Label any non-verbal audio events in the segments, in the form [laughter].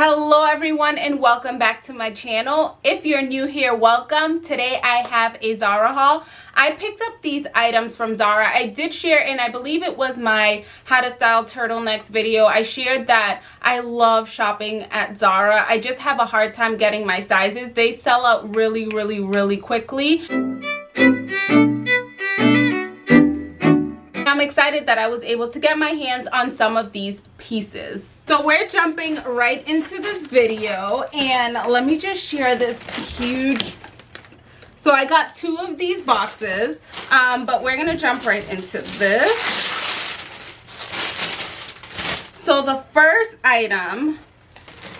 hello everyone and welcome back to my channel. If you're new here welcome. Today i have a zara haul. I picked up these items from zara. I did share and i believe it was my how to style turtlenecks video. I shared that i love shopping at zara. I just have a hard time getting my sizes. They sell out really really really quickly I'm excited that I was able to get my hands on some of these pieces. So we're jumping right into this video and let me just share this huge so I got two of these boxes, um, but we're to jump right into this. So the first item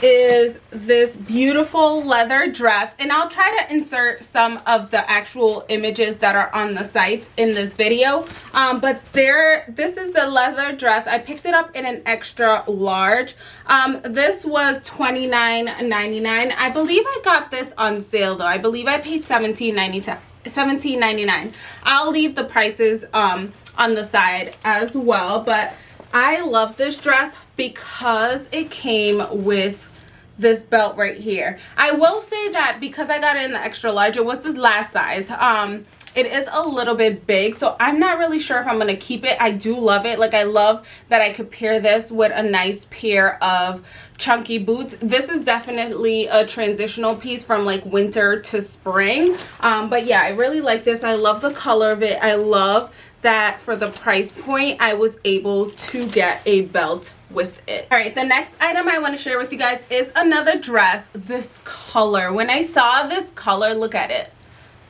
is this beautiful leather dress and I'll try to insert some of the actual images that are on the site in this video. Um, but there this is the leather dress. I picked it up in an extra large. Um, this was $29.99 I believe I got this on sale though. I believe I paid $17.99 $17.99 I'll leave the prices um, on the side as well but I love this dress because it came with this belt right here. I will say that because I got it in the extra large, it was the last size. Um, it is a little bit big so i'm not really sure if i'm gonna keep it. I do love it. Like i love that i could pair this with a nice pair of chunky boots. This is definitely a transitional piece from like winter to spring. Um, but yeah i really like this. I love the color of it. I love that for the price point I was able to get a belt with it. All right, the next item I want to share with you guys is another dress. This color. When I saw this color, look at it.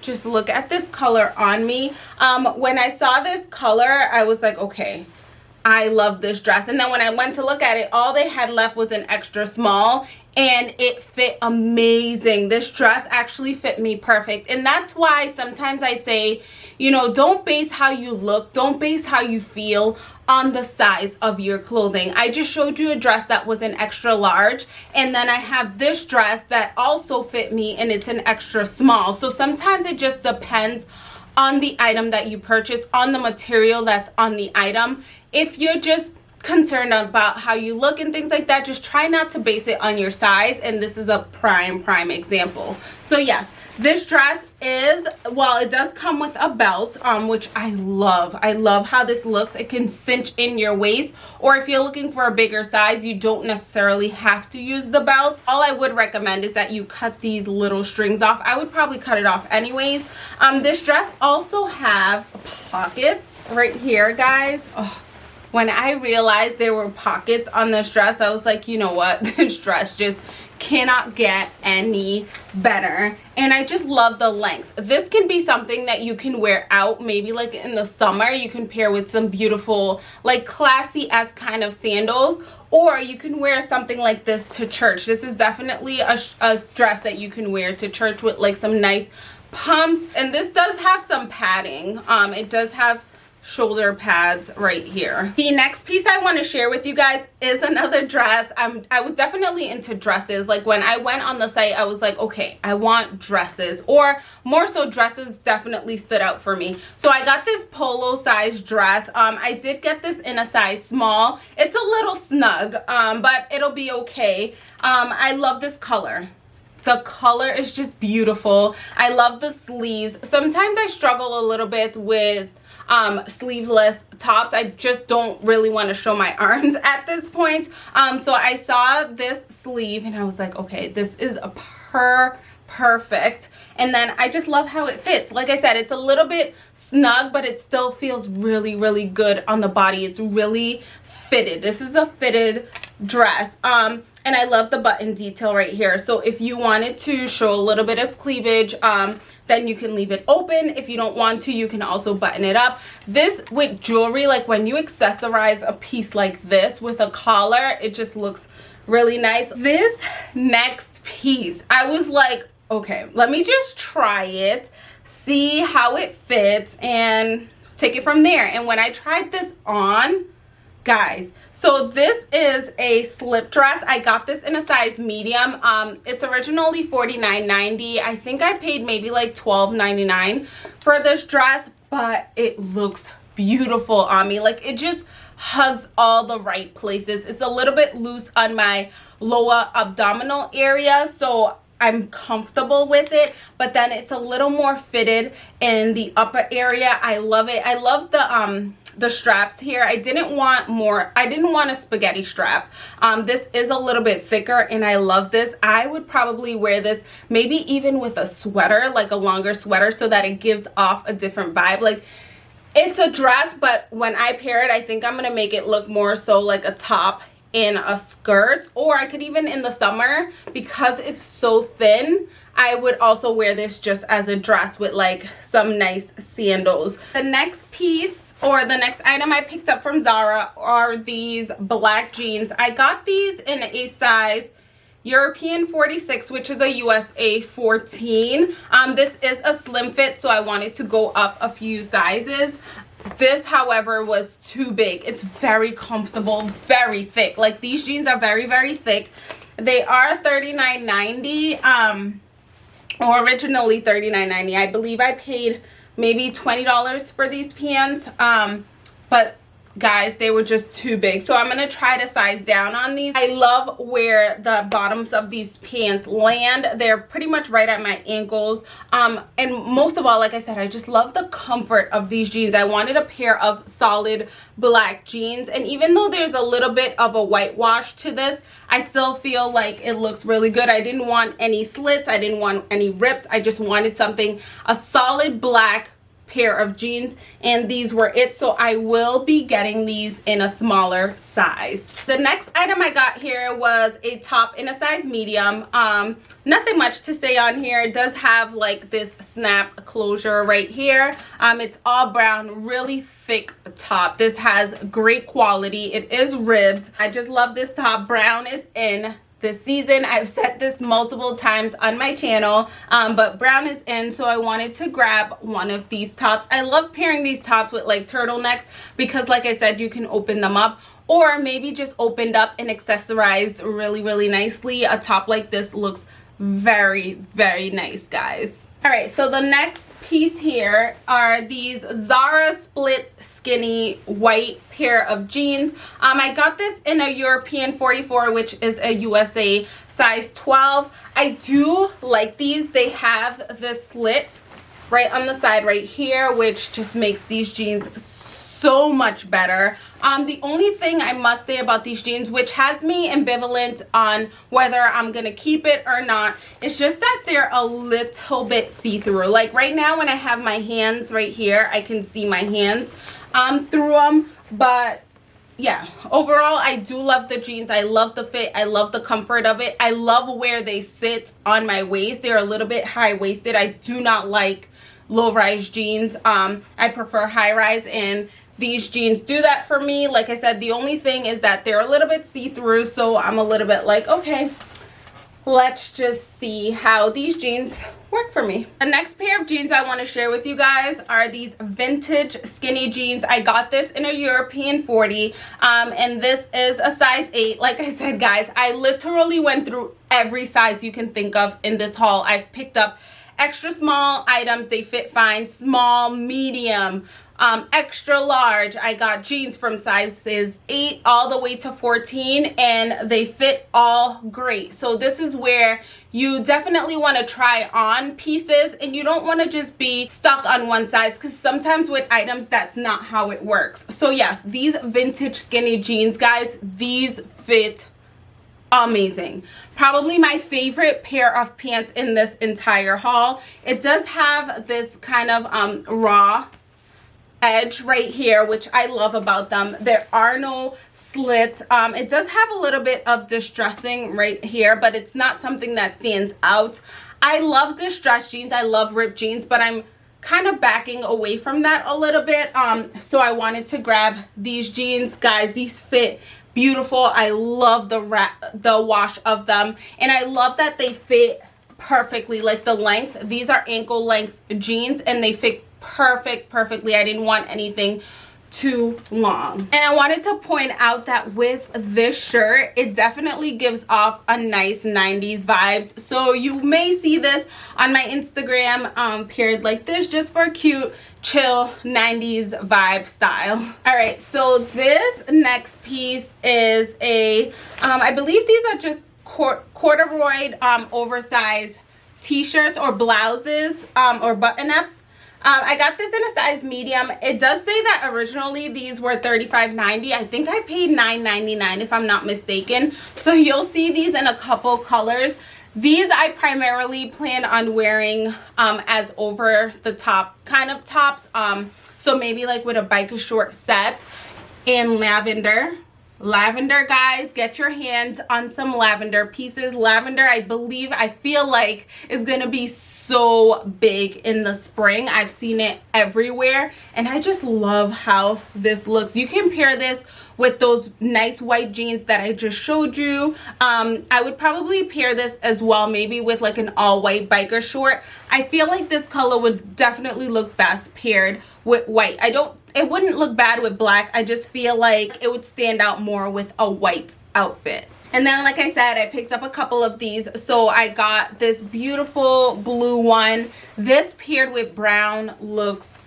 Just look at this color on me. Um, when I saw this color, I was like, okay, I love this dress. And then when I went to look at it, all they had left was an extra small and it fit amazing. This dress actually fit me perfect. And that's why sometimes I say, you know, don't base how you look, don't base how you feel on the size of your clothing. I just showed you a dress that was an extra large and then I have this dress that also fit me and it's an extra small. So sometimes it just depends on the item that you purchase, on the material that's on the item. If you're just concerned about how you look and things like that, just try not to base it on your size. And this is a prime, prime example. So yes, this dress is, well, it does come with a belt, um, which I love. I love how this looks. It can cinch in your waist, or if you're looking for a bigger size, you don't necessarily have to use the belt. All I would recommend is that you cut these little strings off. I would probably cut it off anyways. Um, this dress also has pockets right here, guys. Oh, when I realized there were pockets on this dress, I was like, you know what? [laughs] This dress just cannot get any better. And i just love the length. This can be something that you can wear out maybe like in the summer. You can pair with some beautiful like classy as kind of sandals or you can wear something like this to church. This is definitely a, a dress that you can wear to church with like some nice pumps. And this does have some padding. Um it does have shoulder pads right here. The next piece i want to share with you guys is another dress. I'm i was definitely into dresses. Like when i went on the site i was like okay i want dresses or more so dresses definitely stood out for me. So i got this polo size dress. Um i did get this in a size small. It's a little snug um but it'll be okay. Um i love this color. The color is just beautiful. I love the sleeves. Sometimes i struggle a little bit with um, sleeveless tops. I just don't really want to show my [laughs] arms at this point. Um, so I saw this sleeve and I was like, okay, this is a per perfect. And then I just love how it fits. Like I said it's a little bit snug but it still feels really really good on the body. It's really fitted. This is a fitted dress. Um and I love the button detail right here. So if you wanted to show a little bit of cleavage um then you can leave it open. If you don't want to you can also button it up. This with jewelry like when you accessorize a piece like this with a collar it just looks really nice. This next piece I was like okay let me just try it see how it fits and take it from there. And when I tried this on guys so this is a slip dress i got this in a size medium um it's originally 49.90 i think i paid maybe like 12.99 for this dress but it looks beautiful on me like it just hugs all the right places. It's a little bit loose on my lower abdominal area, so I'm comfortable with it, but then it's a little more fitted in the upper area. I love it. I love the um the straps here. I didn't want more i didn't want a spaghetti strap. Um this is a little bit thicker and i love this. I would probably wear this maybe even with a sweater like a longer sweater so that it gives off a different vibe. Like it's a dress but when i pair it i think i'm gonna make it look more so like a top in a skirt. Or I could even in the summer because it's so thin I would also wear this just as a dress with like some nice sandals. The next piece or the next item I picked up from Zara are these black jeans. I got these in a size European 46 which is a USA 14 um, this is a slim fit so I wanted to go up a few sizes. This however was too big. It's very comfortable very thick. Like these jeans are very very thick. They are $39.90 um or originally $39.90 i believe i paid maybe $20 for these pants um but guys they were just too big. So i'm gonna try to size down on these. I love where the bottoms of these pants land. They're pretty much right at my ankles. Um and most of all like i said i just love the comfort of these jeans. I wanted a pair of solid black jeans. And even though there's a little bit of a whitewash to this i still feel like it looks really good. I didn't want any slits. I didn't want any rips. I just wanted something a solid black pair of jeans and these were it so i will be getting these in a smaller size. The next item i got here was a top in a size medium. Um nothing much to say on here. It does have like this snap closure right here. Um it's all brown really thick top. This has great quality. It is ribbed. I just love this top. Brown is in this season. I've said this multiple times on my channel um, but brown is in so i wanted to grab one of these tops. I love pairing these tops with like turtlenecks because like i said you can open them up or maybe just opened up and accessorized really really nicely. A top like this looks very very nice guys all right so the next piece here are these zara split skinny white pair of jeans. Um i got this in a european 44 which is a usa size 12 i do like these. They have the slit right on the side right here which just makes these jeans so much better. Um the only thing i must say about these jeans which has me ambivalent on whether i'm gonna keep it or not it's just that they're a little bit see-through. Like right now when i have my hands right here i can see my hands um through them but yeah. Overall i do love the jeans. I love the fit. I love the comfort of it. I love where they sit on my waist. They're a little bit high-waisted. I do not like low-rise jeans. Um i prefer high-rise and these jeans do that for me. Like i said the only thing is that they're a little bit see-through so i'm a little bit like okay let's just see how these jeans work for me. The next pair of jeans i want to share with you guys are these vintage skinny jeans. I got this in a european 40 um, and this is a size 8 like i said guys i literally went through every size you can think of in this haul. I've picked up extra small items. They fit fine. Small medium um, extra large. I got jeans from sizes 8 all the way to 14 and they fit all great. So this is where you definitely want to try on pieces and you don't want to just be stuck on one size because sometimes with items that's not how it works. So yes these vintage skinny jeans guys these fit amazing. Probably my favorite pair of pants in this entire haul. It does have this kind of um raw edge right here which i love about them. There are no slits. Um it does have a little bit of distressing right here but it's not something that stands out. I love distressed jeans. I love ripped jeans but i'm kind of backing away from that a little bit. Um so i wanted to grab these jeans. Guys these fit beautiful. I love the the wash of them. And i love that they fit perfectly. Like the length these are ankle length jeans and they fit perfect perfectly i didn't want anything too long. And I wanted to point out that with this shirt, it definitely gives off a nice 90s vibes. So you may see this on my Instagram um, paired like this just for a cute, chill 90s vibe style. All right, so this next piece is a, um, I believe these are just corduroy um, oversized t-shirts or blouses um, or button-ups um, I got this in a size medium. It does say that originally these were $35.90. I think I paid $9.99 if I'm not mistaken. So you'll see these in a couple colors. These I primarily plan on wearing um, as over the top kind of tops. Um, so maybe like with a biker short set in lavender lavender guys get your hands on some lavender pieces. Lavender i believe i feel like is gonna be so big in the spring. I've seen it everywhere and i just love how this looks. You can pair this with those nice white jeans that i just showed you. Um i would probably pair this as well maybe with like an all white biker short. I feel like this color would definitely look best paired with white. I don't it wouldn't look bad with black. I just feel like it would stand out more with a white outfit. And then like i said i picked up a couple of these. So i got this beautiful blue one. This paired with brown looks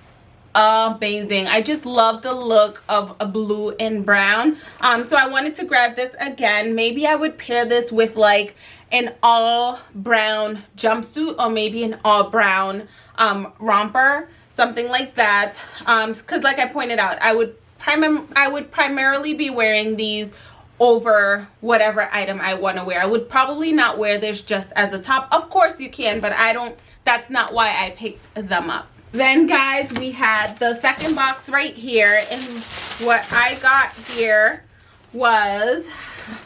amazing. I just love the look of a blue and brown. Um so i wanted to grab this again. Maybe i would pair this with like an all brown jumpsuit or maybe an all brown um romper something like that. Um because like i pointed out i would i would primarily be wearing these over whatever item i want to wear. I would probably not wear this just as a top. Of course you can but i don't that's not why i picked them up then guys we had the second box right here and what i got here was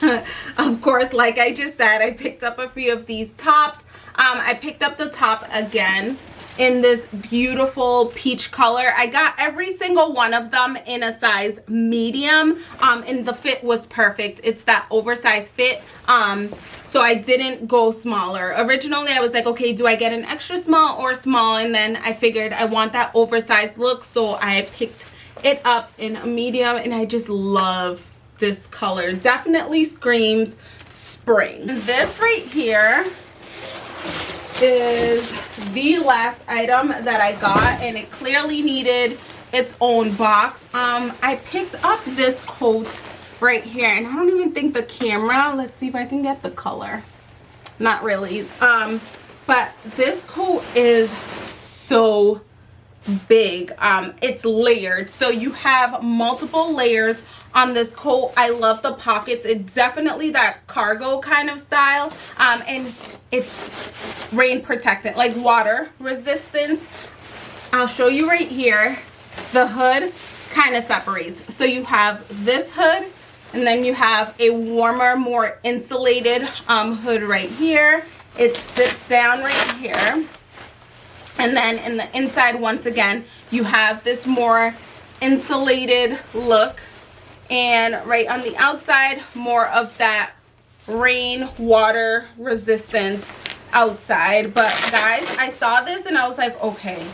[laughs] of course like i just said i picked up a few of these tops. Um i picked up the top again in this beautiful peach color. I got every single one of them in a size medium. Um and the fit was perfect. It's that oversized fit. Um so i didn't go smaller. Originally i was like okay do i get an extra small or small? And then i figured i want that oversized look. So i picked it up in a medium and i just love this color. Definitely screams spring. This right here is the last item that I got and it clearly needed its own box. Um, I picked up this coat right here and I don't even think the camera, let's see if I can get the color. Not really. Um, but this coat is so big um it's layered. So you have multiple layers on this coat. I love the pockets. It's definitely that cargo kind of style um and it's rain protectant like water resistant. I'll show you right here. The hood kind of separates. So you have this hood and then you have a warmer more insulated um hood right here. It zips down right here and then in the inside once again you have this more insulated look. And right on the outside more of that rain water resistant outside. But guys i saw this and i was like okay.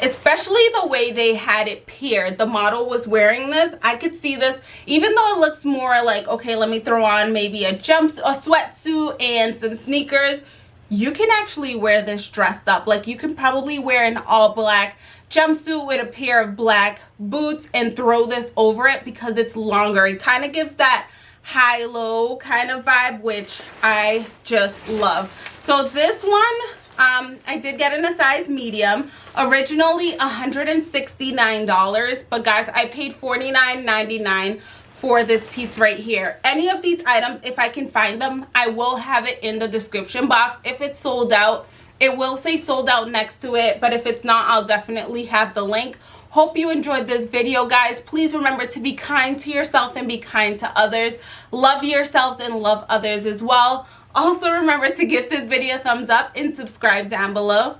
Especially the way they had it paired. The model was wearing this. I could see this. Even though it looks more like okay let me throw on maybe a jump a sweatsuit and some sneakers you can actually wear this dressed up. Like you can probably wear an all black jumpsuit with a pair of black boots and throw this over it because it's longer. It kind of gives that high-low kind of vibe which i just love. So this one um, I did get in a size medium. Originally $169, but guys, I paid $49.99 for this piece right here. Any of these items if i can find them i will have it in the description box. If it's sold out it will say sold out next to it but if it's not i'll definitely have the link. Hope you enjoyed this video guys. Please remember to be kind to yourself and be kind to others. Love yourselves and love others as well. Also remember to give this video a thumbs up and subscribe down below.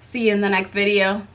See you in the next video